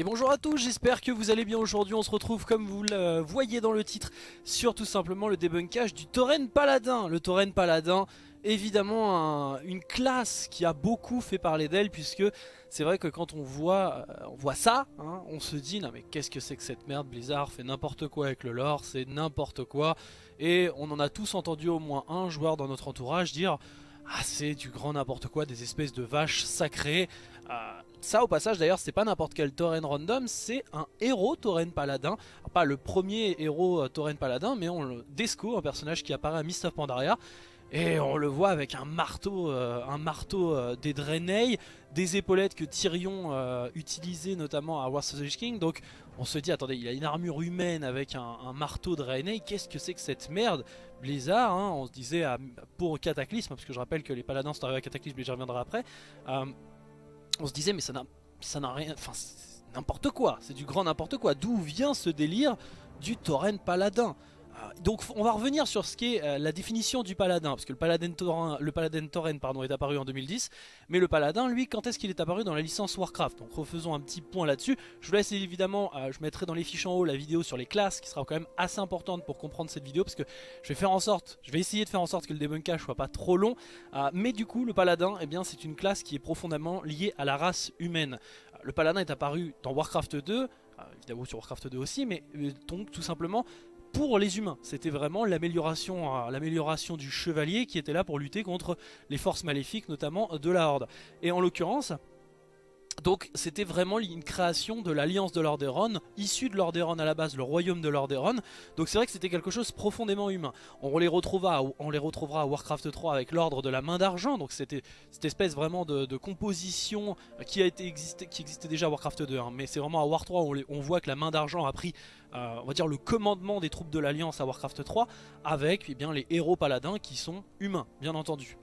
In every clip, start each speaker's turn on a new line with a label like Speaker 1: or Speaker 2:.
Speaker 1: Et bonjour à tous, j'espère que vous allez bien aujourd'hui, on se retrouve comme vous le voyez dans le titre sur tout simplement le débunkage du Tauren Paladin. Le Tauren Paladin, évidemment une classe qui a beaucoup fait parler d'elle puisque c'est vrai que quand on voit, euh, on voit ça, hein, on se dit non mais qu'est-ce que c'est que cette merde, Blizzard fait n'importe quoi avec le lore, c'est n'importe quoi. Et on en a tous entendu au moins un joueur dans notre entourage dire ah c'est du grand n'importe quoi, des espèces de vaches sacrées. Euh, ça au passage d'ailleurs c'est pas n'importe quel tauren random, c'est un héros tauren paladin. pas le premier héros euh, tauren paladin mais on le Desco, un personnage qui apparaît à Mist of Pandaria. Et on le voit avec un marteau, euh, un marteau des Draenei, des épaulettes que Tyrion utilisait notamment à Wars of the King. Donc on se dit, attendez, il a une armure humaine avec un, marteau Draenei, qu'est-ce que c'est que cette merde? Blizzard, hein, on se disait pour Cataclysme, parce que je rappelle que les paladins sont arrivés à Cataclysme mais j'y reviendrai après on se disait mais ça n'a rien, enfin n'importe quoi, c'est du grand n'importe quoi. D'où vient ce délire du tauren paladin? Donc on va revenir sur ce qu'est euh, la définition du paladin, parce que le paladin tauren, le paladin est apparu en 2010, mais le paladin, lui, quand est-ce qu'il est apparu dans la licence Warcraft? Donc refaisons un petit point là-dessus. Je vous laisse évidemment, euh, je mettrai dans les fiches en haut la vidéo sur les classes, qui sera quand même assez importante pour comprendre cette vidéo, parce que je vais faire en sorte, je vais essayer de faire en sorte que le débunkage soit pas trop long, euh, mais du coup le paladin, eh bien c'est une classe qui est profondément liée à la race humaine. Le paladin est apparu dans Warcraft 2, évidemment sur Warcraft 2 aussi, mais donc tout simplement pour les humains. C'était vraiment l'amélioration euh, l'amélioration du chevalier qui était là pour lutter contre les forces maléfiques, notamment de la Horde. Et en l'occurrence, donc c'était vraiment une création de l'alliance de Lordaeron, issue de Lordaeron à la base, le royaume de Lordaeron. Donc c'est vrai que c'était quelque chose profondément humain. On les, retrouvera, on les à Warcraft 3 avec l'ordre de la main d'argent. Donc c'était cette espèce vraiment de, composition qui, a existé, qui existait déjà à Warcraft 2. Hein. Mais c'est vraiment à War 3 où on, voit que la main d'argent a pris euh, on le commandement des troupes de l'Alliance à Warcraft 3 avec eh les héros paladins qui sont humains, bien entendu.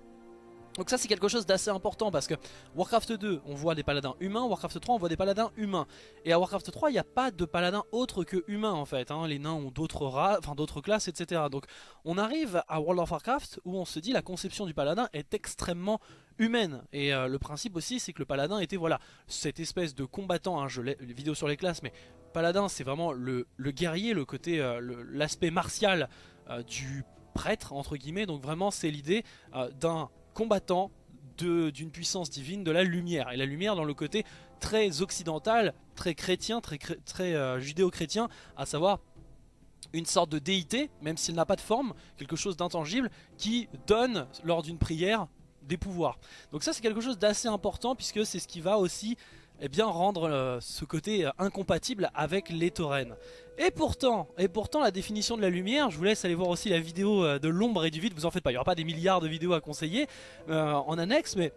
Speaker 1: Donc ça c'est quelque chose d'assez important parce que Warcraft 2 on voit des paladins humains, Warcraft 3 on voit des paladins humains. Et à Warcraft 3 il n'y a pas de paladins autres que humains en fait. Hein. Les nains ont d'autres enfin d'autres classes etc. Donc on arrive à World of Warcraft où on se dit la conception du paladin est extrêmement humaine. Et euh, le principe aussi c'est que le paladin était voilà cette espèce de combattant, hein, je l'ai vidéo sur les classes mais paladin c'est vraiment le, guerrier, le côté, euh, l'aspect martial euh, du prêtre entre guillemets. Donc vraiment c'est l'idée d'un combattant d'une puissance divine, de la lumière. Et la lumière dans le côté très occidental, très chrétien, très, euh, judéo-chrétien, à savoir une sorte de déité, même s'il n'a pas de forme, quelque chose d'intangible, qui donne lors d'une prière des pouvoirs. Donc ça c'est quelque chose d'assez important puisque c'est ce qui va aussi eh bien, rendre euh, ce côté euh, incompatible avec les taurennes. Et pourtant, et pourtant la définition de la lumière, je vous laisse aller voir aussi la vidéo euh, de l'ombre et du vide, vous en faites pas, il n'y aura pas des milliards de vidéos à conseiller en annexe, mais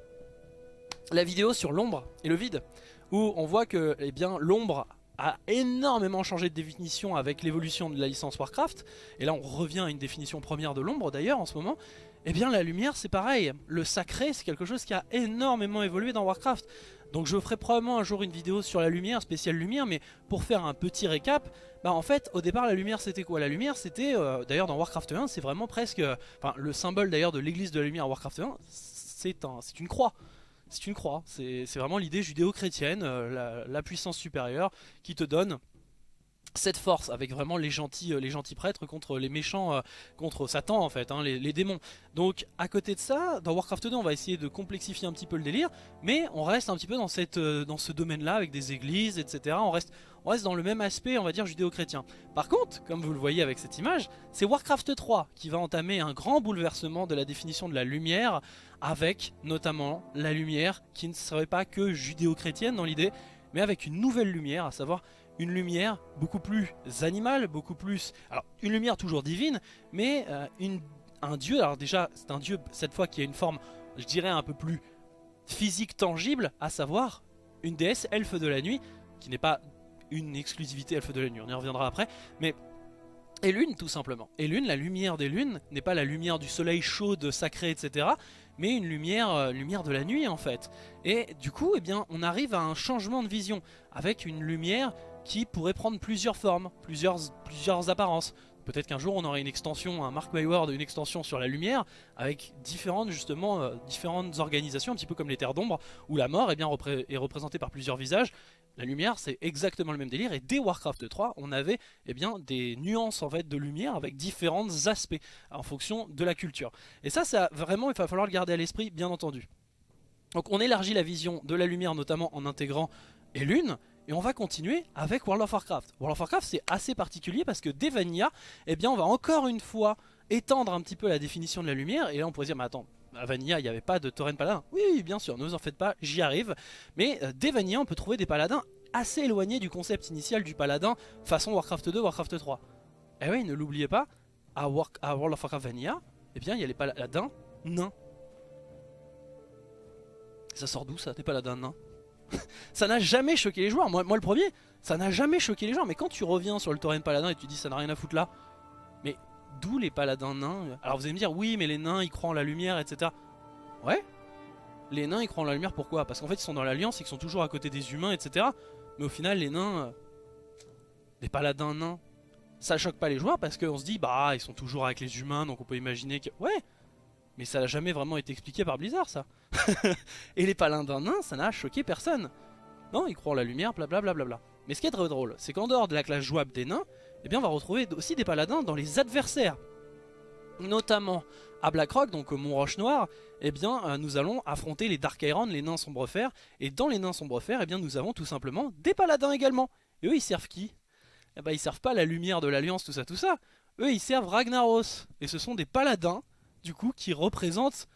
Speaker 1: la vidéo sur l'ombre et le vide, où on voit que eh bien l'ombre a énormément changé de définition avec l'évolution de la licence Warcraft, et là on revient à une définition première de l'ombre d'ailleurs en ce moment, et eh bien la lumière c'est pareil, le sacré c'est quelque chose qui a énormément évolué dans Warcraft. Donc je ferai probablement un jour une vidéo sur la lumière, spéciale lumière, mais pour faire un petit récap, bah en fait au départ la lumière c'était quoi? La lumière c'était, euh, d'ailleurs dans Warcraft 1 c'est vraiment presque, enfin le symbole d'ailleurs de l'église de la lumière à Warcraft 1 c'est une croix. C'est une croix, c'est vraiment l'idée judéo-chrétienne, euh, la puissance supérieure qui te donne cette force avec vraiment les gentils, euh, les gentils prêtres contre les méchants, euh, contre Satan en fait, hein, les, démons. Donc à côté de ça, dans Warcraft 2 on va essayer de complexifier un petit peu le délire, mais on reste un petit peu dans, cette, euh, dans ce domaine là avec des églises, etc. On reste, on reste dans le même aspect on va dire judéo-chrétien. Par contre, comme vous le voyez avec cette image, c'est Warcraft 3 qui va entamer un grand bouleversement de la définition de la lumière, avec notamment la lumière qui ne serait pas que judéo-chrétienne dans l'idée, mais avec une nouvelle lumière, à savoir une lumière beaucoup plus animale, beaucoup plus... Alors, une lumière toujours divine, mais euh, une, un dieu, alors déjà, c'est un dieu, cette fois, qui a une forme, je dirais, un peu plus physique, tangible, à savoir une déesse elfe de la nuit, qui n'est pas une exclusivité elfe de la nuit, on y reviendra après, mais... Et lune tout simplement. Et lune, la lumière des lunes n'est pas la lumière du soleil chaud, sacré, etc. Mais une lumière, euh, lumière de la nuit en fait. Et du coup, eh bien, on arrive à un changement de vision avec une lumière qui pourrait prendre plusieurs formes, plusieurs, plusieurs apparences. peut-être qu'un jour on aura une extension, un Mark Ward, une extension sur la lumière, avec différentes justement euh, différentes organisations, un petit peu comme les terres d'ombre, où la mort eh bien, est représentée par plusieurs visages. La lumière c'est exactement le même délire et dès Warcraft 3 on avait eh bien, des nuances en fait de lumière avec différents aspects en fonction de la culture. Et ça, ça vraiment il va falloir le garder à l'esprit bien entendu. Donc on élargit la vision de la lumière notamment en intégrant et lune et on va continuer avec World of Warcraft. World of Warcraft c'est assez particulier parce que dès Vanilla, eh bien on va encore une fois étendre un petit peu la définition de la lumière. Et là on pourrait dire mais attends, à Vanilla il n'y avait pas de Tauren Paladin. Oui bien sûr, ne vous en faites pas, j'y arrive. Mais euh, dès Vanilla on peut trouver des paladins assez éloignés du concept initial du paladin façon Warcraft 2, Warcraft 3. Et oui, ne l'oubliez pas, à, World of Warcraft Vanilla, eh bien il y a les paladins nains. Ça sort d'où ça, des paladins nains? ça n'a jamais choqué les joueurs. Moi, le premier, ça n'a jamais choqué les joueurs. Mais quand tu reviens sur le Tauren Paladin et tu dis ça n'a rien à foutre là, mais d'où les paladins nains? Alors vous allez me dire, oui, mais les nains ils croient en la lumière, etc. Ouais. Les nains ils croient en la lumière pourquoi? Parce qu'en fait ils sont dans l'alliance, ils sont toujours à côté des humains, etc. Mais au final, les nains, euh, les paladins nains, ça choque pas les joueurs parce qu'on se dit, bah ils sont toujours avec les humains, donc on peut imaginer que. Ouais mais ça n'a jamais vraiment été expliqué par Blizzard ça. et les paladins nains, ça n'a choqué personne. Non, ils croient en la lumière, blablabla. Bla bla bla. Mais ce qui est très drôle, c'est qu'en dehors de la classe jouable des nains, eh bien on va retrouver aussi des paladins dans les adversaires. Notamment à Blackrock, donc au Mont Roche Noir, eh bien euh, nous allons affronter les Dark Iron, les nains sombrefers. Et dans les nains sombrefers, eh bien nous avons tout simplement des paladins également. Et eux ils servent qui? Eh ben ils servent pas la lumière de l'Alliance, tout ça, tout ça. Eux ils servent Ragnaros. Et ce sont des paladins du coup qui représente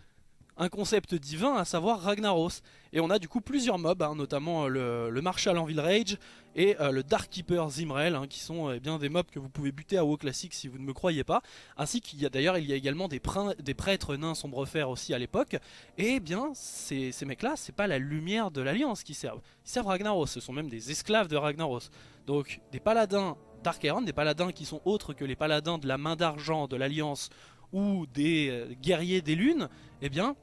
Speaker 1: un concept divin, à savoir Ragnaros. Et on a du coup plusieurs mobs, hein, notamment euh, le, Marshal en Rage et euh, le Dark Keeper Zimrel, hein, qui sont eh bien des mobs que vous pouvez buter à WoW classique si vous ne me croyez pas. Ainsi qu'il y a d'ailleurs il y a également des, prêtres nains sombrefer aussi à l'époque. Et eh bien ces, ces mecs-là, c'est pas la lumière de l'Alliance qui servent. Ils servent Ragnaros, ce sont même des esclaves de Ragnaros. Donc des paladins Dark Iron, des paladins qui sont autres que les paladins de la main d'argent de l'Alliance ou des euh, guerriers des lunes, eh bien,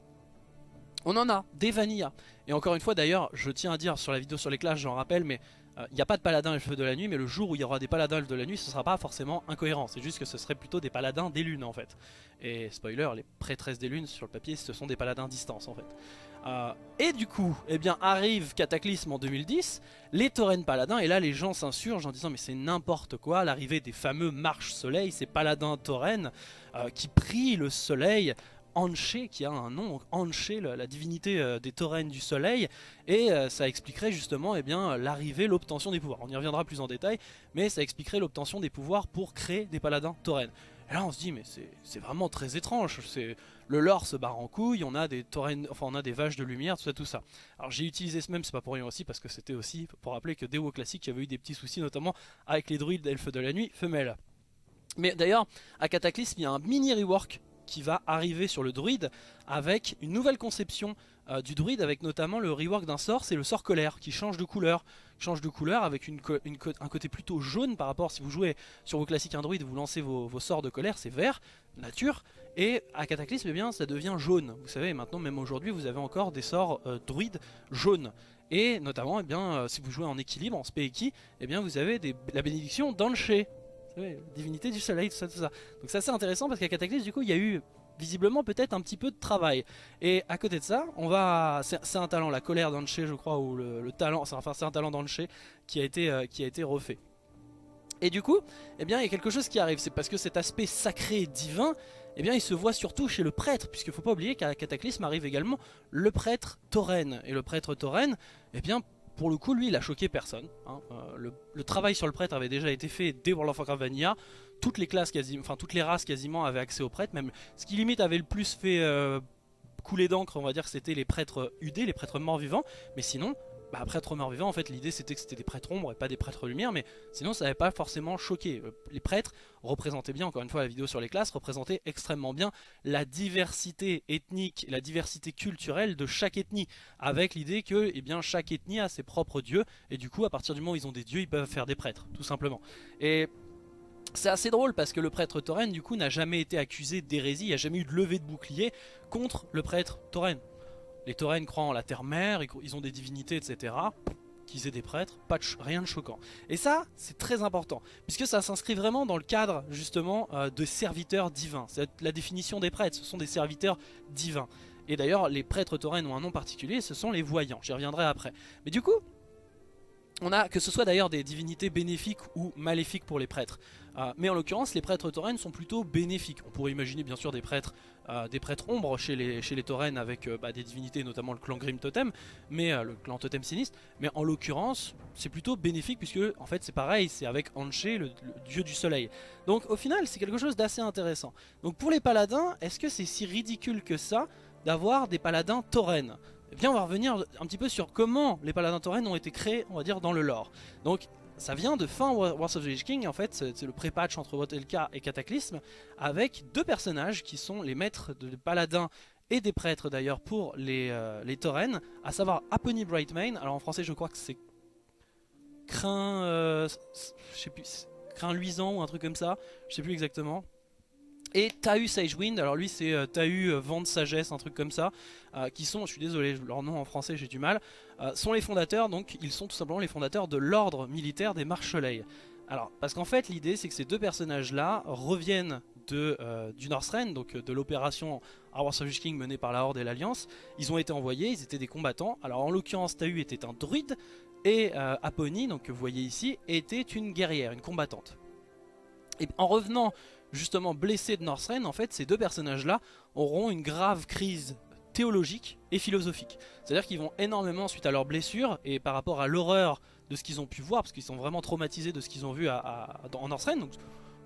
Speaker 1: on en a, des vanilla. Et encore une fois d'ailleurs, je tiens à dire sur la vidéo sur les classes, j'en rappelle, mais il euh, n'y a pas de paladins elfes de la nuit, mais le jour où il y aura des paladins elfes de la nuit, ce sera pas forcément incohérent. C'est juste que ce serait plutôt des paladins des lunes en fait. Et spoiler, les prêtresses des lunes sur le papier, ce sont des paladins distance en fait. Euh, et du coup, eh bien, arrive Cataclysme en 2010, les Tauren Paladins, et là les gens s'insurgent en disant mais c'est n'importe quoi, l'arrivée des fameux Marches Soleil, ces Paladins Tauren euh, qui prient le soleil, Anché qui a un nom, Anché, la, divinité euh, des taurennes du soleil, et ça expliquerait justement eh bien l'arrivée, l'obtention des pouvoirs. On y reviendra plus en détail, mais ça expliquerait l'obtention des pouvoirs pour créer des paladins taurennes. Et là on se dit mais c'est vraiment très étrange, le lore se barre en couille, on a des enfin on a des vaches de lumière, tout ça, tout ça. Alors j'ai utilisé ce même, c'est pas pour rien aussi, parce que c'était aussi pour rappeler que Dewo Classic avait eu des petits soucis, notamment avec les druides d'elfes de la nuit femelles. Mais d'ailleurs, à Cataclysme, il y a un mini rework qui va arriver sur le druide avec une nouvelle conception euh, du druide avec notamment le rework d'un sort, c'est le sort colère qui change de couleur. Change de couleur avec une, un côté plutôt jaune par rapport si vous jouez sur vos classiques un druide, vous lancez vos, sorts de colère, c'est vert, nature. Et à Cataclysme, eh bien, ça devient jaune. Vous savez, maintenant, même aujourd'hui, vous avez encore des sorts euh, druides jaunes. Et notamment, eh bien, euh, si vous jouez en équilibre, en Speiki, eh bien, vous avez des, la bénédiction d'Anché. Divinité du soleil, tout ça, tout ça. Donc c'est assez intéressant parce qu'à Cataclysme, du coup, il y a eu visiblement peut-être un petit peu de travail. Et à côté de ça, on va, c'est un talent, la colère d'Anche je crois, ou le, talent, enfin c'est un talent d'Anche qui a été euh, qui a été refait. Et du coup, eh bien, il y a quelque chose qui arrive, c'est parce que cet aspect sacré et divin, eh bien, il se voit surtout chez le prêtre, puisqu'il ne faut pas oublier qu'à Cataclysme arrive également le prêtre Tauren. Et le prêtre Tauren, eh bien, pour le coup, lui, il a choqué personne. Hein. Euh, le, travail sur le prêtre avait déjà été fait dès World of Warcraft Vanilla toutes les classes enfin toutes les races quasiment avaient accès aux prêtres, même ce qui limite avait le plus fait euh, couler d'encre, on va dire c'était les prêtres UD, les prêtres morts vivants, mais sinon, bah, prêtres morts vivants, en fait l'idée c'était que c'était des prêtres ombres et pas des prêtres lumière, mais sinon ça n'avait pas forcément choqué. Euh, les prêtres représentaient bien, encore une fois la vidéo sur les classes, représentaient extrêmement bien la diversité ethnique, la diversité culturelle de chaque ethnie, avec l'idée que eh bien, chaque ethnie a ses propres dieux, et du coup à partir du moment où ils ont des dieux, ils peuvent faire des prêtres, tout simplement. Et c'est assez drôle parce que le prêtre Tauren du coup n'a jamais été accusé d'hérésie, il n'y a jamais eu de levée de bouclier contre le prêtre Tauren. Les Tauren croient en la terre-mère, ils ont des divinités etc. qu'ils aient des prêtres, pas rien de choquant. Et ça, c'est très important, puisque ça s'inscrit vraiment dans le cadre justement euh, de serviteurs divins. C'est la définition des prêtres, ce sont des serviteurs divins. Et d'ailleurs, les prêtres taurennes ont un nom particulier, ce sont les voyants, j'y reviendrai après. Mais du coup, on a que ce soit d'ailleurs des divinités bénéfiques ou maléfiques pour les prêtres. Euh, mais en l'occurrence, les prêtres taurennes sont plutôt bénéfiques. On pourrait imaginer bien sûr des prêtres, euh, des prêtres ombres chez les, chez taurennes avec euh, bah, des divinités, notamment le clan Grim Totem, mais le clan Totem Sinistre. Mais en l'occurrence, c'est plutôt bénéfique puisque en fait c'est pareil, c'est avec Anché, le, dieu du soleil. Donc au final, c'est quelque chose d'assez intéressant. Donc pour les paladins, est-ce que c'est si ridicule que ça d'avoir des paladins taurennes eh bien on va revenir un petit peu sur comment les paladins taurennes ont été créés, on va dire, dans le lore. Ça vient de fin Wars of the Lich King, en fait, c'est le pré-patch entre Wotelka et Cataclysme, avec deux personnages qui sont les maîtres de paladins et des prêtres d'ailleurs pour les, euh, à savoir Apony Brightmane, alors en français je crois que c'est Crin, euh, je sais plus, Crin luisant ou un truc comme ça, je sais plus exactement, et Tahu Sagewind, alors lui c'est euh, Tahu euh, Vent de Sagesse, un truc comme ça, euh, qui sont, je suis désolé, leur nom en français j'ai du mal, sont les fondateurs, donc ils sont tout simplement les fondateurs de l'ordre militaire des Marches-Soleil. Alors, parce qu'en fait l'idée c'est que ces deux personnages là reviennent de, du Northrend, donc de l'opération Wars of King menée par la Horde et l'Alliance, ils ont été envoyés, ils étaient des combattants, alors en l'occurrence Tahu était un druide, et Apony, donc que vous voyez ici, était une guerrière, une combattante. Et en revenant justement blessés de Northrend, en fait, ces deux personnages-là auront une grave crise théologique et philosophique. C'est-à-dire qu'ils vont énormément, suite à leurs blessures, et par rapport à l'horreur de ce qu'ils ont pu voir, parce qu'ils sont vraiment traumatisés de ce qu'ils ont vu en Northrend, donc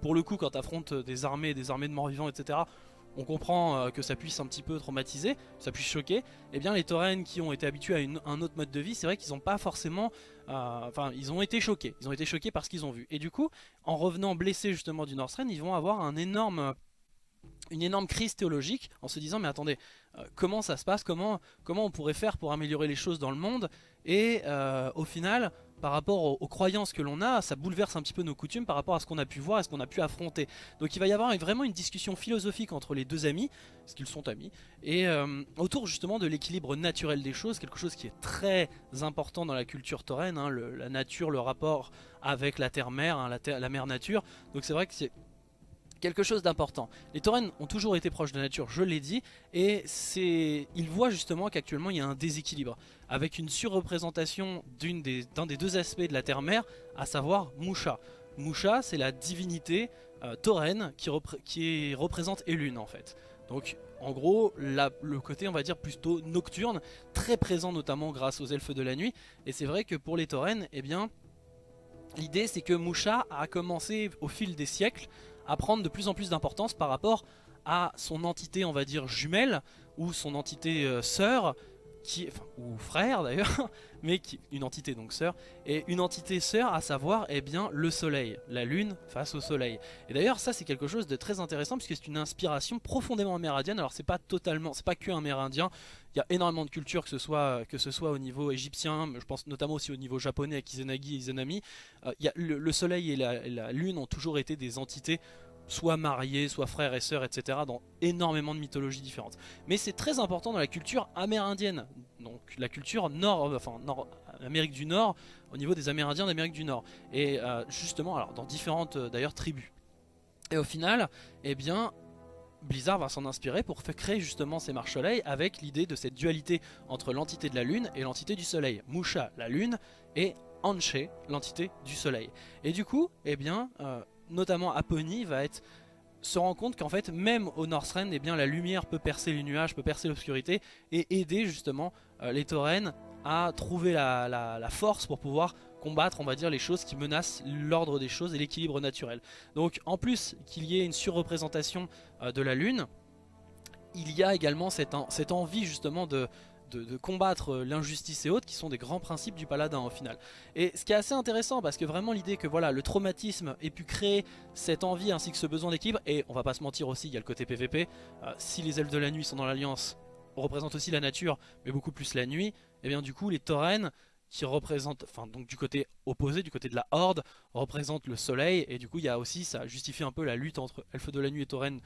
Speaker 1: pour le coup, quand tu affrontes des armées, des armées de morts-vivants, etc., on comprend euh, que ça puisse un petit peu traumatiser, ça puisse choquer, eh bien les taurennes qui ont été habitués à, un autre mode de vie, c'est vrai qu'ils n'ont pas forcément... Euh, enfin, ils ont été choqués, ils ont été choqués par ce qu'ils ont vu. Et du coup, en revenant blessés justement du Northrend, ils vont avoir un énorme une énorme crise théologique en se disant mais attendez euh, comment ça se passe? Comment on pourrait faire pour améliorer les choses dans le monde? Et au final par rapport aux, croyances que l'on a, ça bouleverse un petit peu nos coutumes par rapport à ce qu'on a pu voir et ce qu'on a pu affronter. Donc il va y avoir vraiment une discussion philosophique entre les deux amis, parce qu'ils sont amis, et euh, autour justement de l'équilibre naturel des choses, quelque chose qui est très important dans la culture taureine, hein, la nature, le rapport avec la terre-mère, hein, la, la mère nature. Donc c'est vrai que c'est quelque chose d'important. Les taurennes ont toujours été proches de la nature, je l'ai dit, et c'est, ils voient justement qu'actuellement il y a un déséquilibre, avec une surreprésentation d'un des, deux aspects de la terre-mère, à savoir Musha. Musha, c'est la divinité euh, qui, qui représente Elune en fait. Donc en gros, le côté on va dire plutôt nocturne, très présent notamment grâce aux elfes de la nuit, et c'est vrai que pour les taurennes, eh bien... L'idée c'est que Musha a commencé au fil des siècles à prendre de plus en plus d'importance par rapport à son entité on va dire jumelle ou son entité euh, sœur qui, ou frère d'ailleurs, mais qui, une entité donc sœur, et une entité sœur à savoir eh bien le soleil, la lune face au soleil. Et d'ailleurs ça c'est quelque chose de très intéressant puisque c'est une inspiration profondément amérindienne, alors c'est pas totalement, c'est pas que amérindien, il y a énormément de cultures que ce soit, que ce soit au niveau égyptien, je pense notamment aussi au niveau japonais avec Izanagi et Izanami, euh, le, soleil et la lune ont toujours été des entités soit mariés, soit frères et sœurs, etc. dans énormément de mythologies différentes. Mais c'est très important dans la culture amérindienne, donc la culture nord, enfin nord, Amérique du Nord, au niveau des Amérindiens d'Amérique du Nord. Et euh, justement, alors dans différentes euh, d'ailleurs tribus. Et au final, eh bien, Blizzard va s'en inspirer pour créer justement ces marches soleil avec l'idée de cette dualité entre l'entité de la lune et l'entité du soleil. Musha, la lune, et Anche, l'entité du soleil. Et du coup, eh bien, euh, notamment Apony, va être se rend compte qu'en fait même au Northrend eh bien la lumière peut percer les nuages, peut percer l'obscurité et aider justement euh, les taurennes à trouver la, force pour pouvoir combattre on va dire les choses qui menacent l'ordre des choses et l'équilibre naturel. Donc en plus qu'il y ait une surreprésentation euh, de la lune, il y a également cette, cette envie justement de, de, combattre euh, l'injustice et autres qui sont des grands principes du paladin au final. Et ce qui est assez intéressant parce que vraiment l'idée que voilà le traumatisme ait pu créer cette envie ainsi que ce besoin d'équilibre et on va pas se mentir aussi il y a le côté PVP, euh, si les elfes de la nuit sont dans l'alliance représentent aussi la nature mais beaucoup plus la nuit, et eh bien du coup les taurennes qui représentent, enfin donc du côté opposé, du côté de la horde, représentent le soleil et du coup il y a aussi, ça justifie un peu la lutte entre elfes de la nuit et taurennes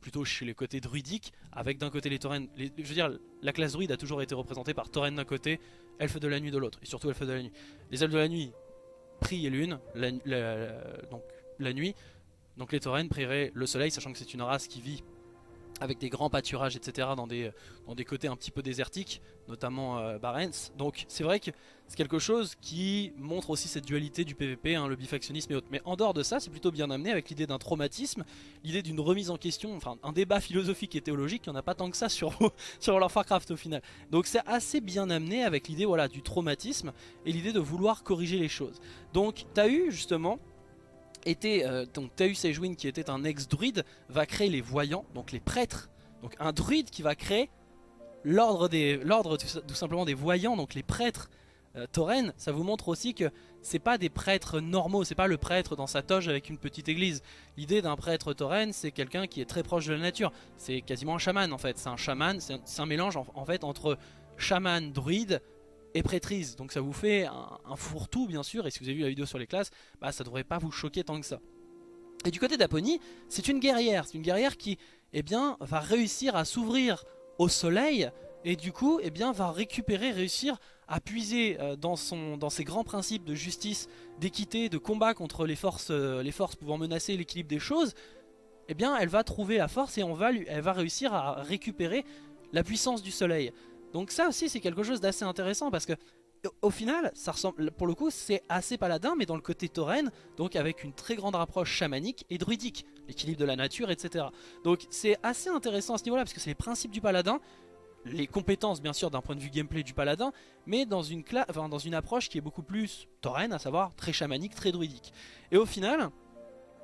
Speaker 1: plutôt chez les côtés druidiques, avec d'un côté les taurennes. je veux dire, la classe druide a toujours été représentée par taurennes d'un côté, elfes de la nuit de l'autre, et surtout elfes de la nuit. Les elfes de la nuit prient lune, donc la nuit, donc les taurennes prieraient le soleil, sachant que c'est une race qui vit avec des grands pâturages, etc. dans des, dans des côtés un petit peu désertiques, notamment euh, Barents. Donc c'est vrai que c'est quelque chose qui montre aussi cette dualité du PVP, hein, le bifactionnisme et autres. Mais en dehors de ça, c'est plutôt bien amené avec l'idée d'un traumatisme, l'idée d'une remise en question, enfin un débat philosophique et théologique, il n'y en a pas tant que ça sur, sur of Warcraft au final. Donc c'est assez bien amené avec l'idée voilà, du traumatisme et l'idée de vouloir corriger les choses. Donc tu as eu justement euh, donc Taeus Edgewin qui était un ex-druide va créer les voyants, donc les prêtres. Donc un druide qui va créer l'ordre tout, simplement des voyants, donc les prêtres euh. Ça vous montre aussi que c'est pas des prêtres normaux, c'est pas le prêtre dans sa toge avec une petite église. L'idée d'un prêtre tauren, c'est quelqu'un qui est très proche de la nature. C'est quasiment un chaman en fait. C'est un chaman, c'est un, mélange en fait entre chaman, druide, et prêtrise. Donc ça vous fait un, fourre-tout bien sûr. Et si vous avez vu la vidéo sur les classes, bah ça devrait pas vous choquer tant que ça. Et du côté d'Apony, c'est une guerrière. C'est une guerrière qui eh bien, va réussir à s'ouvrir au soleil et du coup eh bien, va récupérer, réussir à puiser euh, dans, son, dans ses grands principes de justice, d'équité, de combat contre les forces, euh, les forces pouvant menacer l'équilibre des choses. Eh bien, elle va trouver la force et elle va réussir à récupérer la puissance du soleil. Donc ça aussi c'est quelque chose d'assez intéressant parce que au final, ça ressemble, pour le coup, c'est assez paladin, mais dans le côté tauren, donc avec une très grande rapproche chamanique et druidique, l'équilibre de la nature, etc. Donc c'est assez intéressant à ce niveau-là, parce que c'est les principes du paladin, les compétences bien sûr d'un point de vue gameplay du paladin, mais dans une, dans une approche qui est beaucoup plus tauren, à savoir très chamanique, très druidique. Et au final,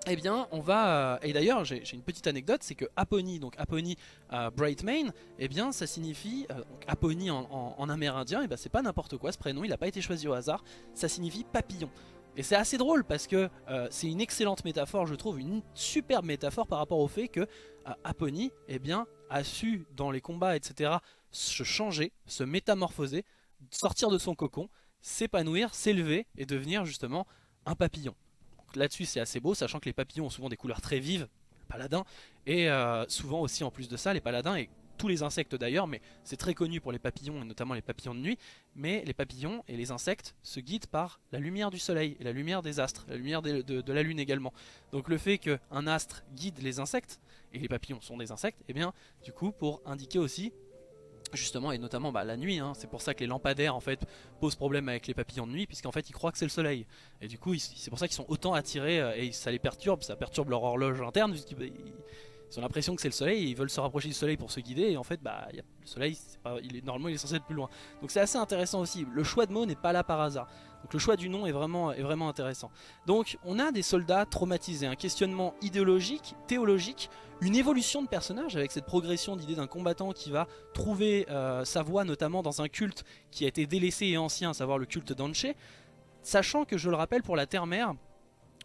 Speaker 1: eh bien on va, euh, et d'ailleurs j'ai une petite anecdote, c'est que Apony, donc Apony euh, Brightmane, eh bien ça signifie, euh, Apony en, amérindien, et eh ben c'est pas n'importe quoi ce prénom, il n'a pas été choisi au hasard, ça signifie papillon. Et c'est assez drôle parce que c'est une excellente métaphore, je trouve, une superbe métaphore par rapport au fait que Apony eh bien, a su dans les combats, etc., se changer, se métamorphoser, sortir de son cocon, s'épanouir, s'élever et devenir justement un papillon là-dessus c'est assez beau, sachant que les papillons ont souvent des couleurs très vives, paladins, et euh, souvent aussi en plus de ça, les paladins, et tous les insectes d'ailleurs, mais c'est très connu pour les papillons, et notamment les papillons de nuit, mais les papillons et les insectes se guident par la lumière du soleil, et la lumière des astres, la lumière de, la lune également. Donc le fait qu'un astre guide les insectes, et les papillons sont des insectes, et eh bien du coup pour indiquer aussi justement et notamment bah, la nuit hein. c'est pour ça que les lampadaires en fait posent problème avec les papillons de nuit puisqu'en fait ils croient que c'est le soleil et du coup c'est pour ça qu'ils sont autant attirés euh, et ça les perturbe ça perturbe leur horloge interne puisqu'ils bah, ont l'impression que c'est le soleil ils veulent se rapprocher du soleil pour se guider et en fait bah le soleil il est, normalement il est censé être plus loin. Donc c'est assez intéressant aussi. Le choix de mots n'est pas là par hasard. Donc le choix du nom est vraiment, est vraiment intéressant. Donc on a des soldats traumatisés un questionnement idéologique, théologique une évolution de personnage avec cette progression d'idée d'un combattant qui va trouver euh, sa voie notamment dans un culte qui a été délaissé et ancien, à savoir le culte d'Anche, sachant que je le rappelle pour la Terre-Mère,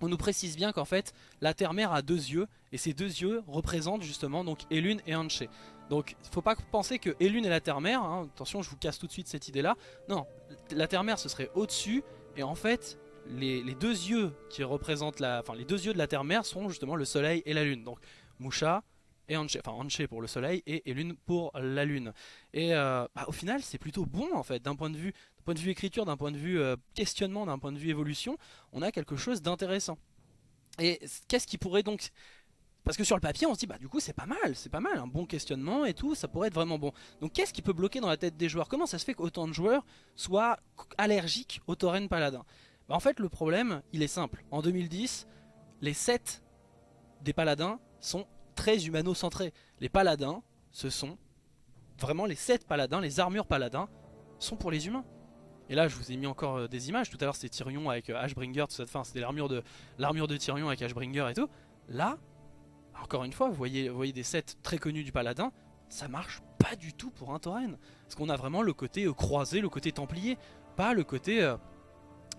Speaker 1: on nous précise bien qu'en fait la Terre-Mère a deux yeux et ces deux yeux représentent justement donc Elune et Anche. Donc faut pas penser que Elune est la Terre-Mère, hein. attention je vous casse tout de suite cette idée là, non, la Terre-Mère ce serait au-dessus et en fait les, deux yeux qui représentent la, enfin les deux yeux de la Terre-Mère sont justement le Soleil et la Lune. Donc Musha et Anche, enfin Anche pour le soleil et, Lune pour la lune. Et euh, bah, au final c'est plutôt bon en fait, d'un point de vue point de vue écriture, d'un point de vue euh, questionnement, d'un point de vue évolution, on a quelque chose d'intéressant. Et qu'est-ce qui pourrait donc... Parce que sur le papier on se dit bah du coup c'est pas mal, c'est pas mal, un bon questionnement et tout, ça pourrait être vraiment bon. Donc qu'est-ce qui peut bloquer dans la tête des joueurs? Comment ça se fait qu'autant de joueurs soient allergiques au Tauren Paladin? Bah, En fait le problème il est simple, en 2010 les 7 des paladins sont très humano-centrés. Les paladins, ce sont vraiment les 7 paladins, les armures paladins, sont pour les humains. Et là, je vous ai mis encore euh, des images. Tout à l'heure, c'était Tyrion avec euh, Ashbringer, tout ça. Enfin, c'était l'armure de de Tyrion avec Ashbringer et tout. Là, encore une fois, vous voyez, vous voyez des sets très connus du paladin. Ça marche pas du tout pour un tauren. Parce qu'on a vraiment le côté euh, croisé, le côté templier. Pas le côté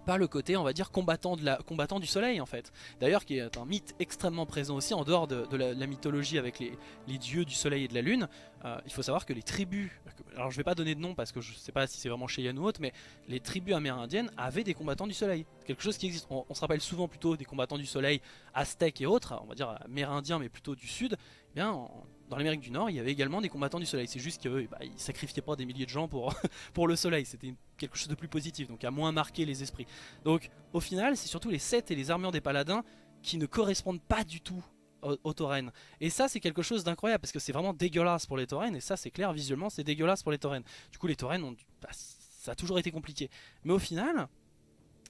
Speaker 1: pas le côté on va dire combattant, du soleil en fait. D'ailleurs qui est un mythe extrêmement présent aussi en dehors de, la, mythologie avec les, les, dieux du soleil et de la lune. Euh, il faut savoir que les tribus, alors je vais pas donner de nom parce que je sais pas si c'est vraiment Cheyenne ou autre, mais les tribus amérindiennes avaient des combattants du soleil. Quelque chose qui existe, on, se rappelle souvent plutôt des combattants du soleil aztèques et autres, on va dire amérindiens mais plutôt du sud. eh bien dans l'Amérique du Nord, il y avait également des combattants du soleil. C'est juste qu'ils bah, ils sacrifiaient pas des milliers de gens pour, le soleil. C'était quelque chose de plus positif, donc à moins marquer les esprits. Donc au final, c'est surtout les sets et les armures des paladins qui ne correspondent pas du tout aux, taurennes. Et ça, c'est quelque chose d'incroyable parce que c'est vraiment dégueulasse pour les taurennes. Et ça, c'est clair, visuellement, c'est dégueulasse pour les taurennes. Du coup, les taurennes, ont, bah, ça a toujours été compliqué. Mais au final,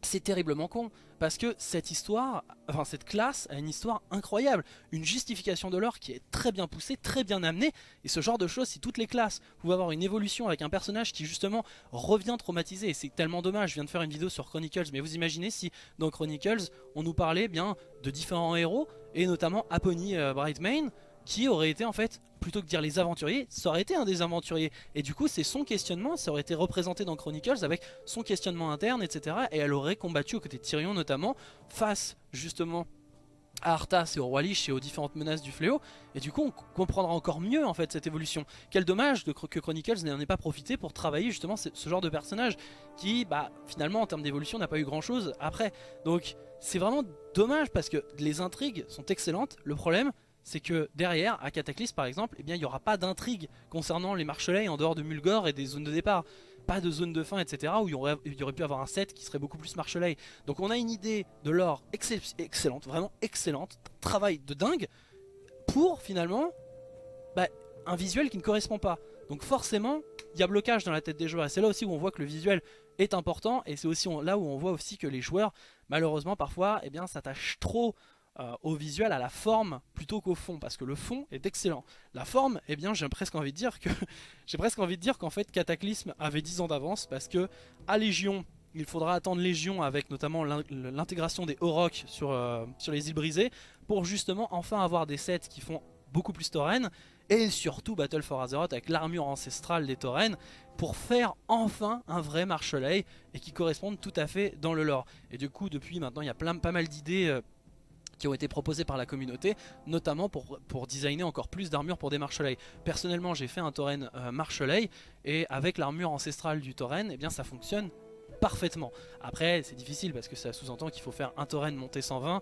Speaker 1: c'est terriblement con parce que cette histoire, enfin cette classe a une histoire incroyable, une justification de l'or qui est très bien poussée, très bien amenée et ce genre de choses si toutes les classes pouvaient avoir une évolution avec un personnage qui justement revient traumatisé et c'est tellement dommage, je viens de faire une vidéo sur Chronicles mais vous imaginez si dans Chronicles on nous parlait bien de différents héros et notamment Apony euh, Brightmane qui aurait été en fait, plutôt que dire les aventuriers, ça aurait été un des aventuriers. Et du coup c'est son questionnement, ça aurait été représenté dans Chronicles avec son questionnement interne, etc. Et elle aurait combattu aux côtés de Tyrion notamment, face justement à Arthas et au Roi Lich et aux différentes menaces du fléau et du coup on comprendra encore mieux en fait cette évolution quel dommage que Chronicles n'en ait pas profité pour travailler justement ce, genre de personnage qui bah finalement en termes d'évolution n'a pas eu grand chose après donc c'est vraiment dommage parce que les intrigues sont excellentes le problème c'est que derrière, à Cataclysme par exemple, eh bien, il n'y aura pas d'intrigue concernant les marchelais en dehors de Mulgore et des zones de départ. Pas de zone de fin, etc. où il y, aurait, pu avoir un set qui serait beaucoup plus marchelais. Donc on a une idée de l'or excellente, vraiment excellente, travail de dingue, pour finalement bah, un visuel qui ne correspond pas. Donc forcément, il y a blocage dans la tête des joueurs. C'est là aussi où on voit que le visuel est important. Et c'est aussi là où on voit aussi que les joueurs, malheureusement, parfois, eh s'attachent trop euh, au visuel, à la forme plutôt qu'au fond parce que le fond est excellent. La forme, eh bien j'ai presque envie de dire que j'ai presque envie de dire qu'en fait Cataclysme avait 10 ans d'avance parce que à Légion, il faudra attendre Légion avec notamment l'intégration des Aurochs sur, euh, sur les îles brisées pour justement enfin avoir des sets qui font beaucoup plus taurennes et surtout Battle for Azeroth avec l'armure ancestrale des taurennes pour faire enfin un vrai marchelet et qui correspondent tout à fait dans le lore. Et du coup depuis maintenant il y a plein, pas mal d'idées euh, qui ont été proposés par la communauté, notamment pour, pour designer encore plus d'armure pour des marchelais. Personnellement, j'ai fait un tauren euh, et avec l'armure ancestrale du tauren, eh bien ça fonctionne parfaitement. Après, c'est difficile parce que ça sous-entend qu'il faut faire un tauren monter 120,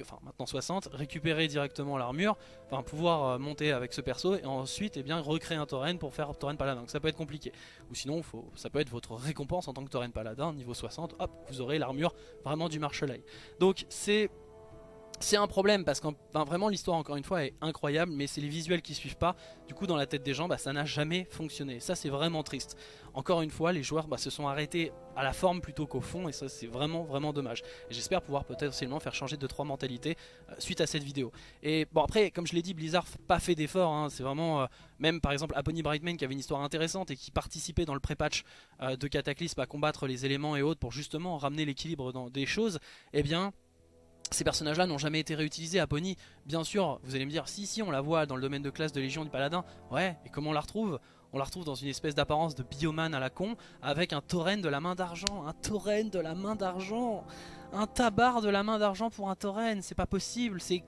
Speaker 1: enfin maintenant 60, récupérer directement l'armure, enfin pouvoir euh, monter avec ce perso et ensuite eh bien recréer un tauren pour faire tauren paladin. Donc ça peut être compliqué. Ou sinon, ça peut être votre récompense en tant que tauren paladin, niveau 60, hop, vous aurez l'armure vraiment du marchelet. Donc c'est c'est un problème parce que vraiment l'histoire encore une fois est incroyable mais c'est les visuels qui suivent pas. Du coup dans la tête des gens bah, ça n'a jamais fonctionné. Ça c'est vraiment triste. Encore une fois les joueurs bah, se sont arrêtés à la forme plutôt qu'au fond Et ça c'est vraiment vraiment dommage. J'espère pouvoir potentiellement faire changer 2-3 mentalités euh, suite à cette vidéo. Et bon après comme je l'ai dit Blizzard pas fait d'efforts hein. C'est vraiment euh, même par exemple Apony Brightman qui avait une histoire intéressante Et qui participait dans le pré-patch euh, de Cataclysme à combattre les éléments et autres Pour justement ramener l'équilibre dans des choses Eh bien ces personnages-là n'ont jamais été réutilisés à Pony. Bien sûr, vous allez me dire, si, si, on la voit dans le domaine de classe de Légion du Paladin. Ouais, et comment on la retrouve? On la retrouve dans une espèce d'apparence de bioman à la con, avec un tauren de la main d'argent. Un tauren de la main d'argent Un tabar de la main d'argent pour un tauren, c'est pas possible, c'est...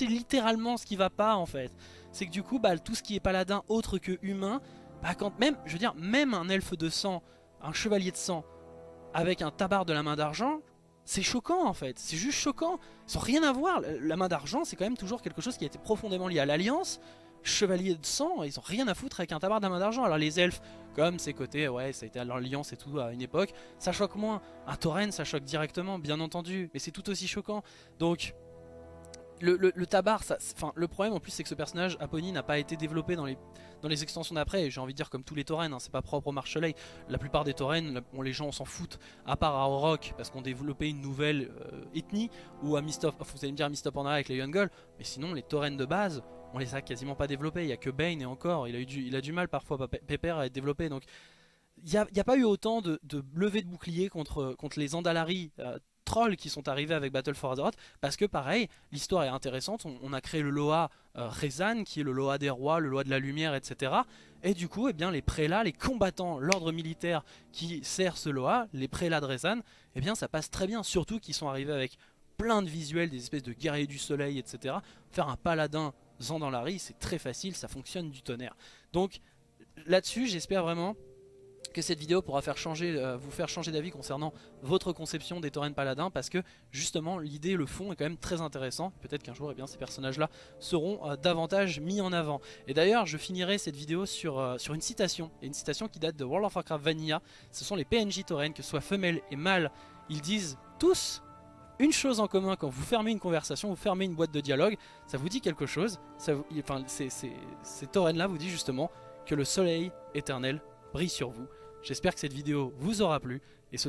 Speaker 1: Littéralement ce qui va pas en fait. C'est que du coup, bah, tout ce qui est paladin autre que humain, bah, quand même, je veux dire, même un elfe de sang, un chevalier de sang, avec un tabar de la main d'argent, c'est choquant en fait, c'est juste choquant. Ils rien à voir. La main d'argent, c'est quand même toujours quelque chose qui a été profondément lié à l'Alliance. Chevalier de sang, ils ont rien à foutre avec un tabac de la main d'argent. Alors les elfes, comme ces côtés, ouais, ça a été à l'Alliance et tout à une époque, ça choque moins. Un tauren, ça choque directement, bien entendu, mais c'est tout aussi choquant. Donc, le, tabar, ça, le problème en plus c'est que ce personnage, Apony, n'a pas été développé dans les, extensions d'après, j'ai envie de dire comme tous les taurennes, hein, c'est pas propre au Marchelet, la plupart des taurennes, les gens s'en foutent, à part à Orok, parce qu'on développé une nouvelle euh, ethnie, ou à Mistop, vous allez me dire Mistop en a avec les Young mais sinon les taurennes de base, on les a quasiment pas développés, il y a que Bane et encore, il a, du, a du mal parfois, Pepper à être développé, donc il n'y a, pas eu autant de, de levées de boucliers contre, contre les Andalari euh, trolls qui sont arrivés avec Battle for Azeroth parce que pareil l'histoire est intéressante on, a créé le Loa euh, Rezan qui est le Loa des rois le Loa de la lumière etc et du coup eh bien les prélats les combattants l'ordre militaire qui sert ce Loa les prélats de Rezan eh bien ça passe très bien surtout qu'ils sont arrivés avec plein de visuels des espèces de guerriers du soleil etc faire un paladin Zandalari c'est très facile ça fonctionne du tonnerre. Donc là dessus j'espère vraiment que cette vidéo pourra faire changer, euh, vous faire changer d'avis concernant votre conception des taurennes paladins parce que justement l'idée, le fond est quand même très intéressant. Peut-être qu'un jour eh bien, ces personnages-là seront euh, davantage mis en avant. Et d'ailleurs je finirai cette vidéo sur, euh, sur une citation, et une citation qui date de World of Warcraft Vanilla. Ce sont les PNJ taurennes, que ce soit femelles et mâles, ils disent tous une chose en commun quand vous fermez une conversation, vous fermez une boîte de dialogue, ça vous dit quelque chose. Enfin, ces, ces taurennes-là vous disent justement que le soleil éternel brille sur vous. J'espère que cette vidéo vous aura plu. Et ce,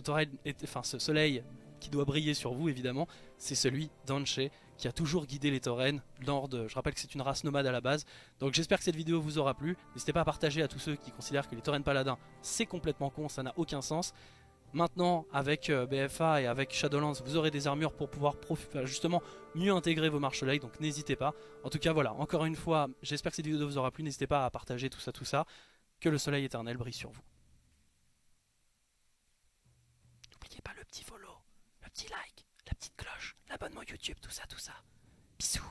Speaker 1: soleil qui doit briller sur vous évidemment, c'est celui d'Anche qui a toujours guidé les taurennes lors. Je rappelle que c'est une race nomade à la base. Donc j'espère que cette vidéo vous aura plu. N'hésitez pas à partager à tous ceux qui considèrent que les taurennes paladins c'est complètement con, ça n'a aucun sens. Maintenant, avec euh, BFA et avec Shadowlands, vous aurez des armures pour pouvoir justement mieux intégrer vos marches donc n'hésitez pas. En tout cas, voilà, encore une fois, j'espère que cette vidéo vous aura plu, n'hésitez pas à partager tout ça, tout ça. Que le soleil éternel brille sur vous. N'oubliez pas le petit follow, le petit like, la petite cloche, l'abonnement YouTube, tout ça, tout ça. Bisous